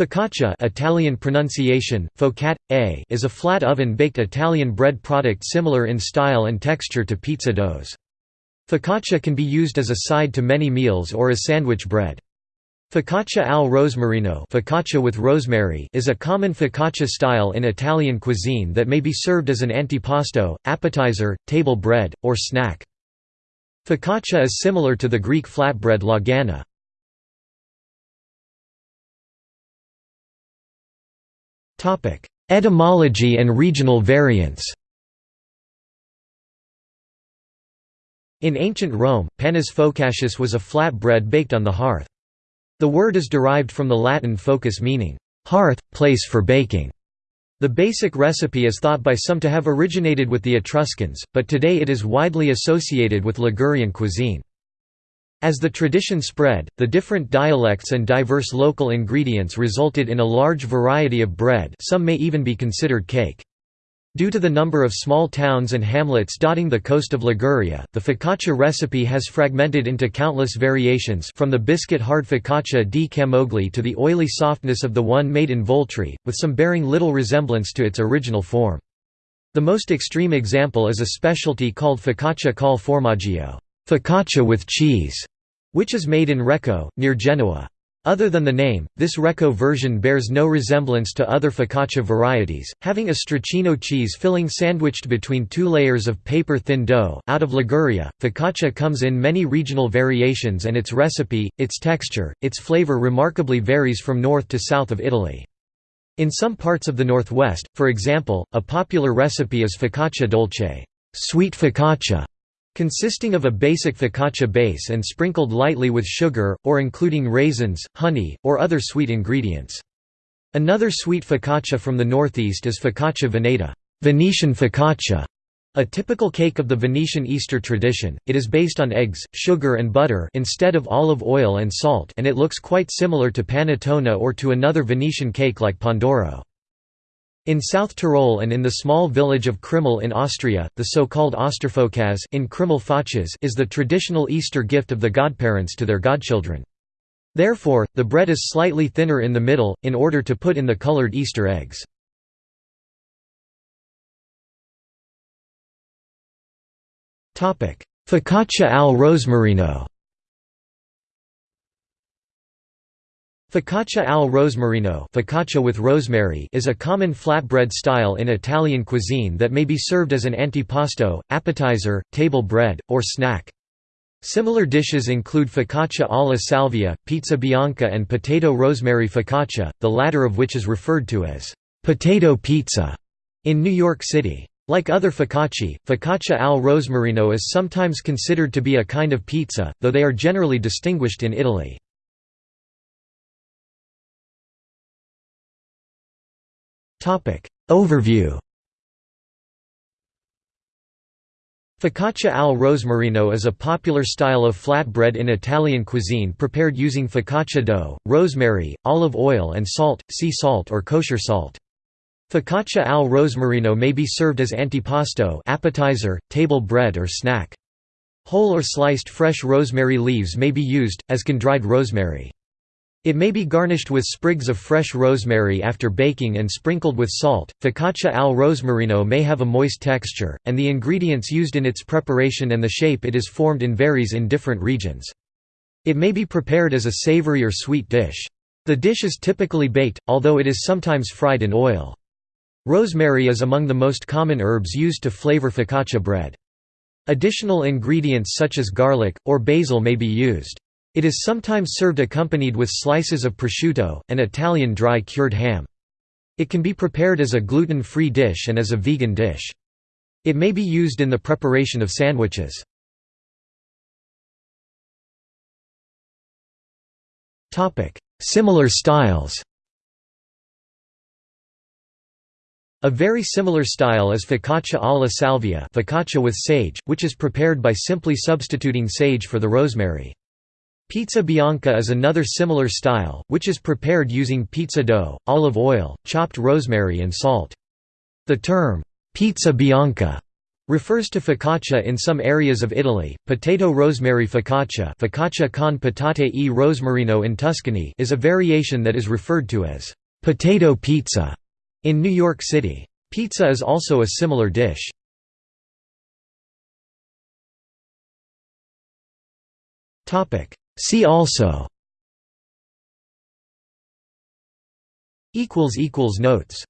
Focaccia Italian pronunciation, focat, a is a flat oven-baked Italian bread product similar in style and texture to pizza doughs. Focaccia can be used as a side to many meals or as sandwich bread. Focaccia al rosmarino focaccia with rosemary is a common focaccia style in Italian cuisine that may be served as an antipasto, appetizer, table bread, or snack. Focaccia is similar to the Greek flatbread lagana. Etymology and regional variants In ancient Rome, panis focatius was a flat bread baked on the hearth. The word is derived from the Latin focus meaning, hearth, place for baking. The basic recipe is thought by some to have originated with the Etruscans, but today it is widely associated with Ligurian cuisine. As the tradition spread, the different dialects and diverse local ingredients resulted in a large variety of bread some may even be considered cake. Due to the number of small towns and hamlets dotting the coast of Liguria, the focaccia recipe has fragmented into countless variations from the biscuit-hard focaccia di Camogli to the oily softness of the one made in Voltri, with some bearing little resemblance to its original form. The most extreme example is a specialty called focaccia col formaggio focaccia with cheese, which is made in Recco, near Genoa. Other than the name, this Recco version bears no resemblance to other focaccia varieties, having a stracchino cheese filling sandwiched between two layers of paper-thin dough. Out of Liguria, focaccia comes in many regional variations and its recipe, its texture, its flavor remarkably varies from north to south of Italy. In some parts of the northwest, for example, a popular recipe is focaccia dolce, sweet focaccia, consisting of a basic focaccia base and sprinkled lightly with sugar, or including raisins, honey, or other sweet ingredients. Another sweet focaccia from the northeast is focaccia veneta Venetian focaccia", a typical cake of the Venetian Easter tradition. It is based on eggs, sugar and butter instead of olive oil and salt and it looks quite similar to panettone or to another Venetian cake like Pandoro. In South Tyrol and in the small village of Krimml in Austria, the so-called Osterfokaz in Krimml is the traditional Easter gift of the godparents to their godchildren. Therefore, the bread is slightly thinner in the middle, in order to put in the colored Easter eggs. Focaccia al rosmarino Focaccia al rosmarino focaccia with rosemary is a common flatbread style in Italian cuisine that may be served as an antipasto, appetizer, table bread, or snack. Similar dishes include focaccia alla salvia, pizza bianca and potato rosemary focaccia, the latter of which is referred to as potato pizza in New York City. Like other focacci, focaccia al rosmarino is sometimes considered to be a kind of pizza, though they are generally distinguished in Italy. Topic Overview Focaccia al rosmarino is a popular style of flatbread in Italian cuisine prepared using focaccia dough, rosemary, olive oil and salt, sea salt or kosher salt. Focaccia al rosmarino may be served as antipasto appetizer, table bread or snack. Whole or sliced fresh rosemary leaves may be used, as can dried rosemary. It may be garnished with sprigs of fresh rosemary after baking and sprinkled with salt. Focaccia al rosmarino may have a moist texture, and the ingredients used in its preparation and the shape it is formed in varies in different regions. It may be prepared as a savory or sweet dish. The dish is typically baked, although it is sometimes fried in oil. Rosemary is among the most common herbs used to flavor focaccia bread. Additional ingredients such as garlic, or basil may be used. It is sometimes served accompanied with slices of prosciutto, an Italian dry cured ham. It can be prepared as a gluten-free dish and as a vegan dish. It may be used in the preparation of sandwiches. Similar styles A very similar style is focaccia alla salvia focaccia with sage, which is prepared by simply substituting sage for the rosemary. Pizza bianca is another similar style, which is prepared using pizza dough, olive oil, chopped rosemary and salt. The term, pizza bianca, refers to focaccia in some areas of Italy. Potato rosemary focaccia, focaccia con patate e rosmarino in Tuscany, is a variation that is referred to as potato pizza in New York City. Pizza is also a similar dish. Topic: See also notes